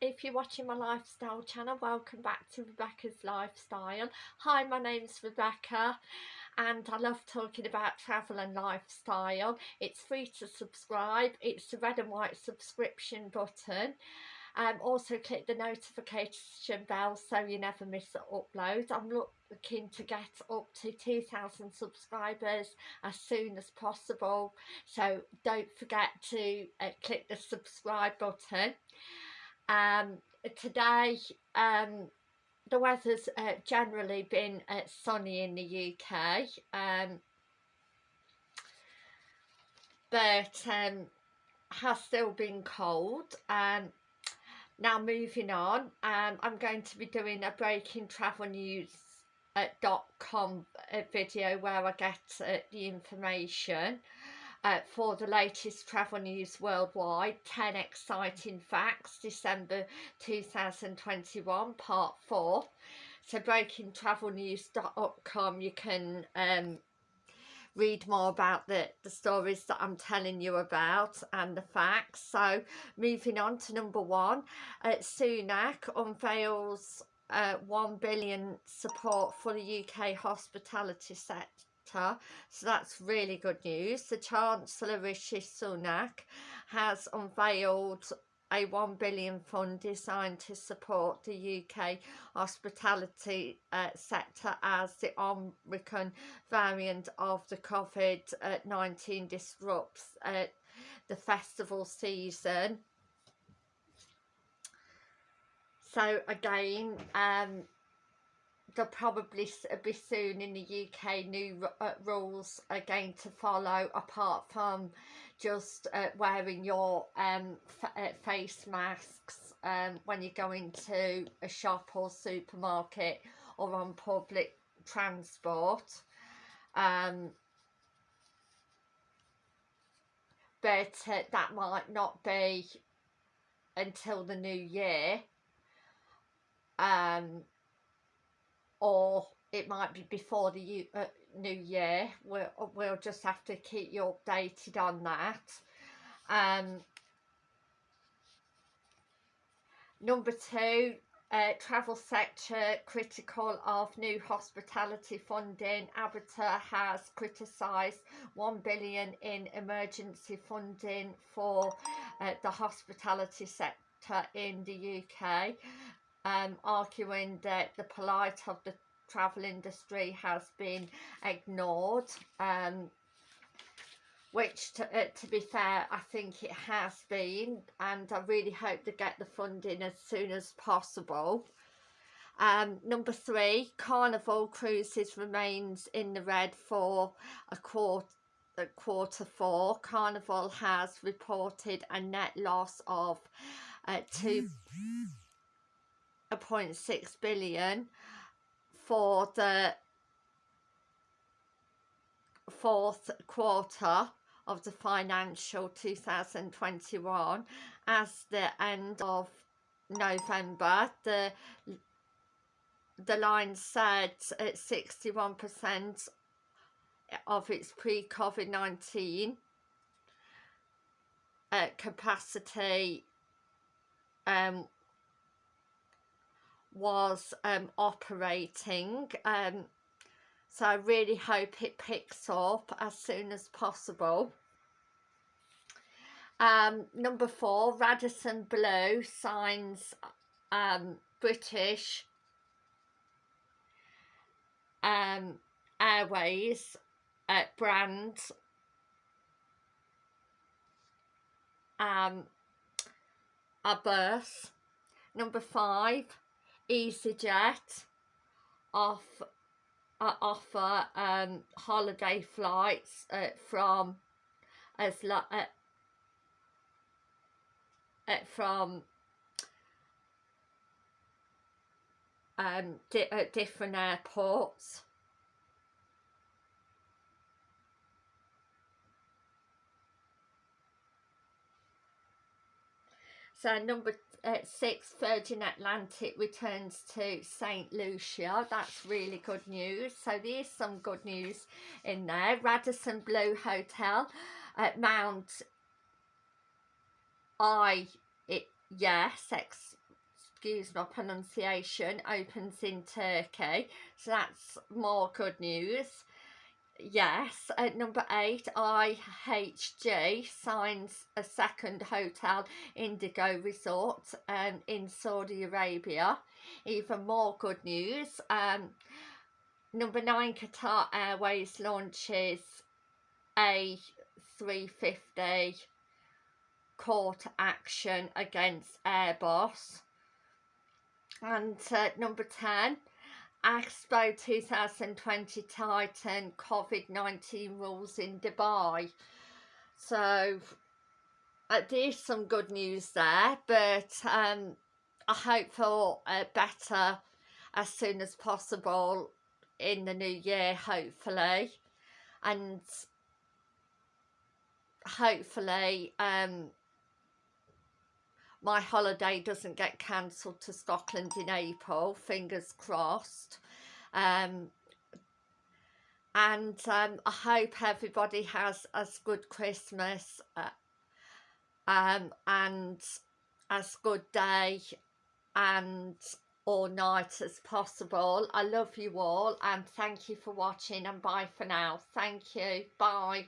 if you're watching my lifestyle channel welcome back to Rebecca's Lifestyle. Hi my name's Rebecca and I love talking about travel and lifestyle. It's free to subscribe. It's the red and white subscription button. Um, also click the notification bell so you never miss an upload. I'm looking to get up to 2,000 subscribers as soon as possible. So don't forget to uh, click the subscribe button um, today um, the weather's uh, generally been uh, sunny in the UK um, but um, has still been cold um, now moving on um, I'm going to be doing a breaking travel news dot com uh, video where I get uh, the information uh, for the latest travel news worldwide 10 exciting facts December 2021 part 4 so breakingtravelnews.com you can um, read more about the, the stories that I'm telling you about and the facts. So moving on to number one, uh, Sunak unveils uh, 1 billion support for the UK hospitality sector so that's really good news. The Chancellor Rishi Sunak has unveiled a 1 billion fund designed to support the UK hospitality uh, sector as the Omicron variant of the COVID-19 disrupts uh, the festival season. So again, um, there'll probably be soon in the UK new uh, rules again to follow apart from just uh, wearing your um, uh, face masks um, when you go into a shop or supermarket or on public transport. Um, but uh, that might not be until the new year. Um, or it might be before the uh, new year. We'll, we'll just have to keep you updated on that. Um, number two uh, travel sector critical of new hospitality funding. ABTA has criticised 1 billion in emergency funding for uh, the hospitality sector in the UK um, arguing that the plight of the travel industry has been ignored um, which to, uh, to be fair I think it has been and I really hope to get the funding as soon as possible. Um, number three Carnival Cruises remains in the red for a quarter quarter four. Carnival has reported a net loss of uh, two 0.6 billion for the fourth quarter of the financial 2021 as the end of November the the line said at 61% of its pre-COVID-19 uh, capacity um, was um, operating um, so I really hope it picks up as soon as possible. Um, number four Radisson Blu signs um, British um, Airways uh, brand. Um, a number five EasyJet off uh, offer um, holiday flights uh, from as uh, uh, from um, di uh, different airports. So number uh, six Virgin Atlantic returns to St Lucia that's really good news so there's some good news in there Radisson Blu Hotel at Mount I it yes ex excuse my pronunciation, opens in Turkey. So that's more good news. Yes, at number eight, IHG signs a second hotel Indigo Resort um, in Saudi Arabia. Even more good news. Um, number nine, Qatar Airways launches A350 court action against Airbus. And uh, number 10, Expo 2020 tighten COVID-19 rules in Dubai. So there's some good news there, but um, I hope for uh, better as soon as possible in the new year, hopefully. And hopefully um, my holiday doesn't get cancelled to Scotland in April, fingers crossed. Um, and um, I hope everybody has as good Christmas uh, um, and as good day and all night as possible. I love you all and thank you for watching and bye for now. Thank you. Bye.